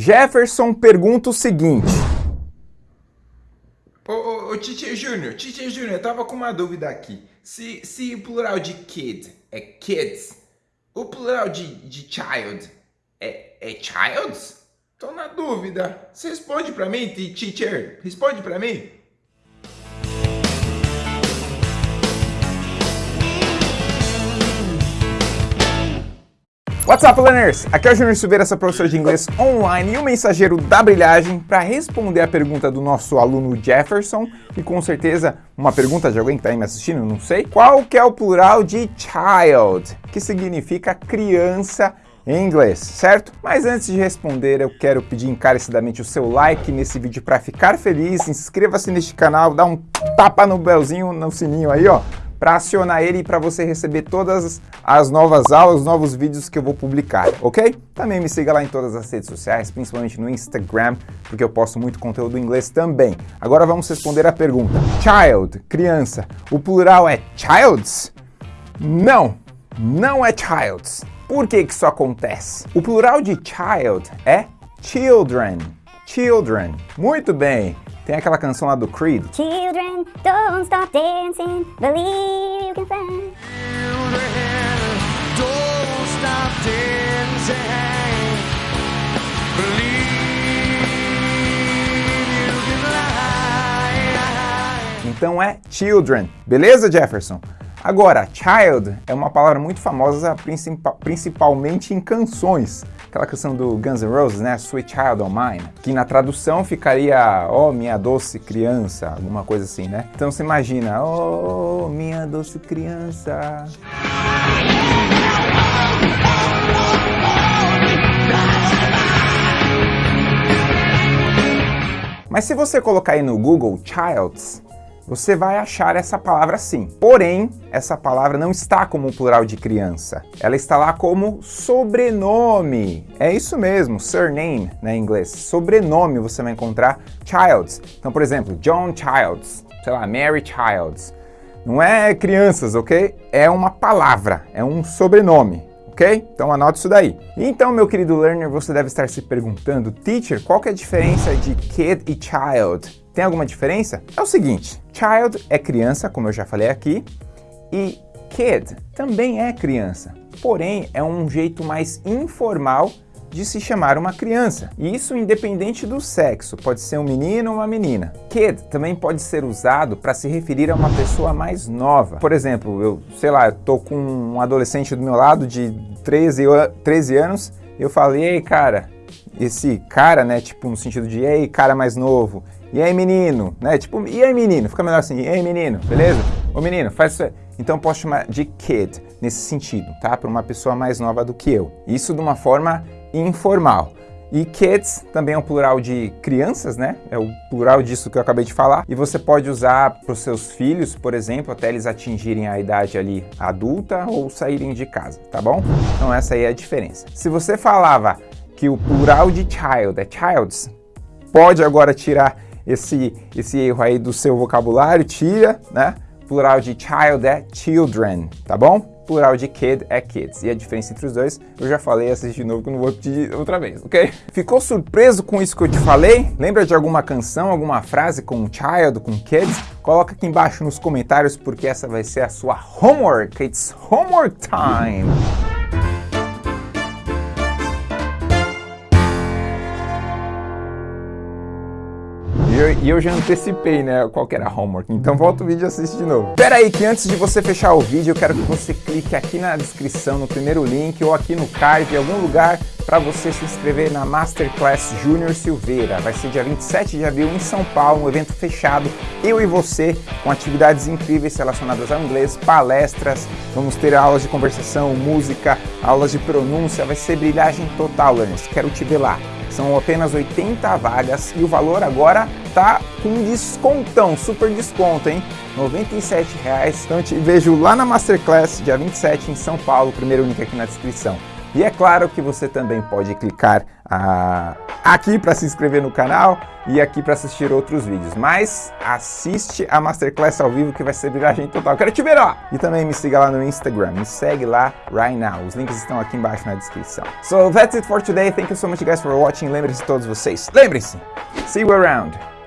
Jefferson pergunta o seguinte. Ô, ô, ô Júnior, Tite Júnior, eu tava com uma dúvida aqui. Se, se o plural de kid é kids, o plural de, de child é, é childs? Tô na dúvida. Você responde pra mim, teacher? Responde pra mim. What's up, learners? Aqui é o Júnior Silveira, seu professor de inglês online e o mensageiro da brilhagem para responder a pergunta do nosso aluno Jefferson e com certeza uma pergunta de alguém que está aí me assistindo, não sei. Qual que é o plural de child, que significa criança em inglês, certo? Mas antes de responder, eu quero pedir encarecidamente o seu like nesse vídeo para ficar feliz, inscreva-se neste canal, dá um tapa no belzinho, no sininho aí, ó, para acionar ele e para você receber todas as novas aulas, novos vídeos que eu vou publicar, ok? Também me siga lá em todas as redes sociais, principalmente no Instagram, porque eu posto muito conteúdo em inglês também. Agora vamos responder a pergunta. Child, criança, o plural é childs? Não, não é childs. Por que que isso acontece? O plural de child é children, children. Muito bem. Tem aquela canção lá do Creed. Children, don't stop dancing, believe you can fly. Children, don't stop dancing, believe you can fly. Então é children, beleza Jefferson? Agora, child é uma palavra muito famosa principalmente em canções aquela canção do Guns N' Roses, né? Sweet Child of Mine, que na tradução ficaria, oh, minha doce criança, alguma coisa assim, né? Então você imagina, oh, minha doce criança. Mas se você colocar aí no Google Childs, você vai achar essa palavra sim. Porém, essa palavra não está como plural de criança. Ela está lá como sobrenome. É isso mesmo, surname, né, em inglês. Sobrenome você vai encontrar Childs. Então, por exemplo, John Childs, sei lá, Mary Childs. Não é crianças, ok? É uma palavra, é um sobrenome ok? Então anote isso daí. Então, meu querido learner, você deve estar se perguntando, teacher, qual que é a diferença de kid e child? Tem alguma diferença? É o seguinte, child é criança, como eu já falei aqui, e kid também é criança, porém é um jeito mais informal de se chamar uma criança. E isso independente do sexo, pode ser um menino ou uma menina. Kid também pode ser usado para se referir a uma pessoa mais nova. Por exemplo, eu, sei lá, eu tô com um adolescente do meu lado de 13, 13 anos, eu falei, ei cara, esse cara, né, tipo no sentido de, ei cara mais novo, e aí, menino? Né? Tipo, e aí, menino? Fica melhor assim, e aí, menino? Beleza? Ô, menino, faz isso aí. Então, eu posso chamar de kid nesse sentido, tá? Para uma pessoa mais nova do que eu. Isso de uma forma informal. E kids também é um plural de crianças, né? É o plural disso que eu acabei de falar. E você pode usar para os seus filhos, por exemplo, até eles atingirem a idade ali adulta ou saírem de casa, tá bom? Então essa aí é a diferença. Se você falava que o plural de child é childs, pode agora tirar esse, esse erro aí do seu vocabulário, tira, né? Plural de child é children, tá bom? Plural de kid é kids. E a diferença entre os dois, eu já falei, assiste de novo que eu não vou repetir outra vez, ok? Ficou surpreso com isso que eu te falei? Lembra de alguma canção, alguma frase com child, com kids? Coloca aqui embaixo nos comentários porque essa vai ser a sua homework. It's homework time! E eu já antecipei, né, qual que era a homework. Então volta o vídeo e assiste de novo. Pera aí, que antes de você fechar o vídeo, eu quero que você clique aqui na descrição, no primeiro link, ou aqui no card, em algum lugar, para você se inscrever na Masterclass Júnior Silveira. Vai ser dia 27 de abril em São Paulo, um evento fechado, eu e você, com atividades incríveis relacionadas ao inglês, palestras, vamos ter aulas de conversação, música, aulas de pronúncia, vai ser brilhagem total, learners. Quero te ver lá. São apenas 80 vagas e o valor agora tá com descontão, super desconto, hein? 97 reais. Então te vejo lá na Masterclass, dia 27 em São Paulo, primeiro link aqui na descrição. E é claro que você também pode clicar a, aqui para se inscrever no canal e aqui para assistir outros vídeos. Mas assiste a Masterclass ao vivo que vai ser viragem total. Quero te ver lá! E também me siga lá no Instagram, me segue lá right now. Os links estão aqui embaixo na descrição. So that's it for today. Thank you so much guys for watching. Lembrem-se todos vocês. Lembrem-se! See you around!